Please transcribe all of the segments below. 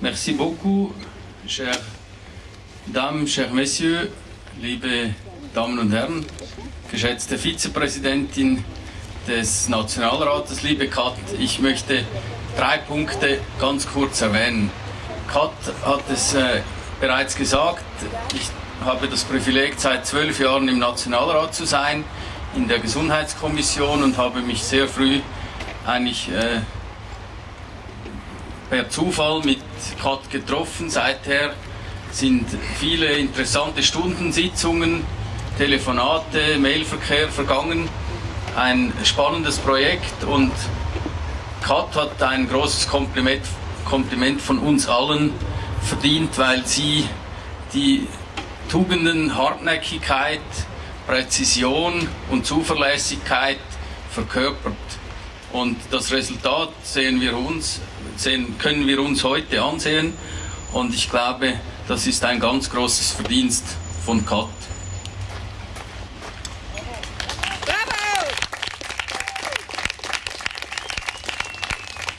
Merci beaucoup, chers Dames, chers Messieurs, liebe Damen und Herren, geschätzte Vizepräsidentin des Nationalrates, liebe Kat, ich möchte drei Punkte ganz kurz erwähnen. Kat hat es äh, bereits gesagt, ich habe das Privileg, seit zwölf Jahren im Nationalrat zu sein, in der Gesundheitskommission und habe mich sehr früh eigentlich äh, per Zufall mit Kat getroffen. Seither sind viele interessante Stunden, Sitzungen, Telefonate, Mailverkehr vergangen. Ein spannendes Projekt und Kat hat ein großes Kompliment, Kompliment von uns allen verdient, weil sie die Tugenden Hartnäckigkeit, Präzision und Zuverlässigkeit verkörpert. Und das Resultat sehen wir uns, sehen, können wir uns heute ansehen. Und ich glaube, das ist ein ganz großes Verdienst von Kat.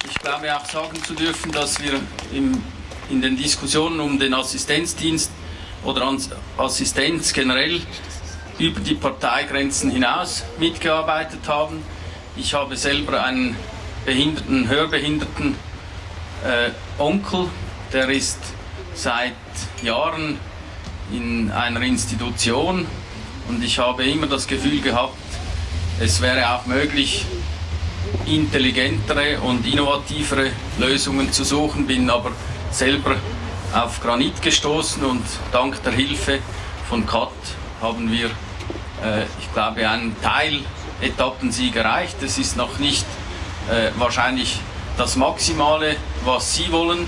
Ich glaube auch sagen zu dürfen, dass wir im, in den Diskussionen um den Assistenzdienst oder Assistenz generell über die Parteigrenzen hinaus mitgearbeitet haben. Ich habe selber einen behinderten, hörbehinderten äh, Onkel, der ist seit Jahren in einer Institution und ich habe immer das Gefühl gehabt, es wäre auch möglich, intelligentere und innovativere Lösungen zu suchen, bin aber selber auf Granit gestoßen und dank der Hilfe von CAT haben wir, äh, ich glaube, einen Teil Etappensieg erreicht. Es ist noch nicht äh, wahrscheinlich das Maximale, was Sie wollen,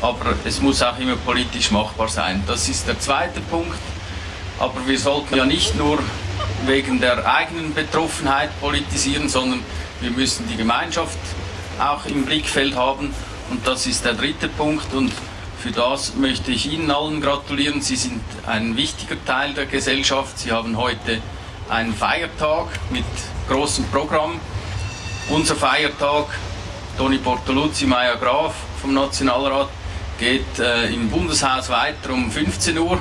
aber es muss auch immer politisch machbar sein. Das ist der zweite Punkt. Aber wir sollten ja nicht nur wegen der eigenen Betroffenheit politisieren, sondern wir müssen die Gemeinschaft auch im Blickfeld haben. Und das ist der dritte Punkt. Und für das möchte ich Ihnen allen gratulieren. Sie sind ein wichtiger Teil der Gesellschaft. Sie haben heute einen Feiertag mit großem Programm. Unser Feiertag, Toni Portoluzzi, Maya Graf vom Nationalrat, geht äh, im Bundeshaus weiter um 15 Uhr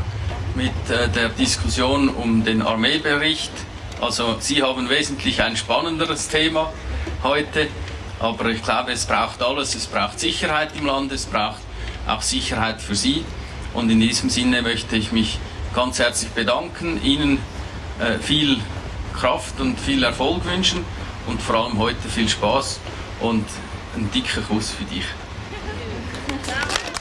mit äh, der Diskussion um den Armeebericht. Also Sie haben wesentlich ein spannenderes Thema heute, aber ich glaube, es braucht alles. Es braucht Sicherheit im Land, es braucht auch Sicherheit für Sie. Und in diesem Sinne möchte ich mich ganz herzlich bedanken, Ihnen äh, viel Kraft und viel Erfolg wünschen und vor allem heute viel Spaß und einen dicken Kuss für dich.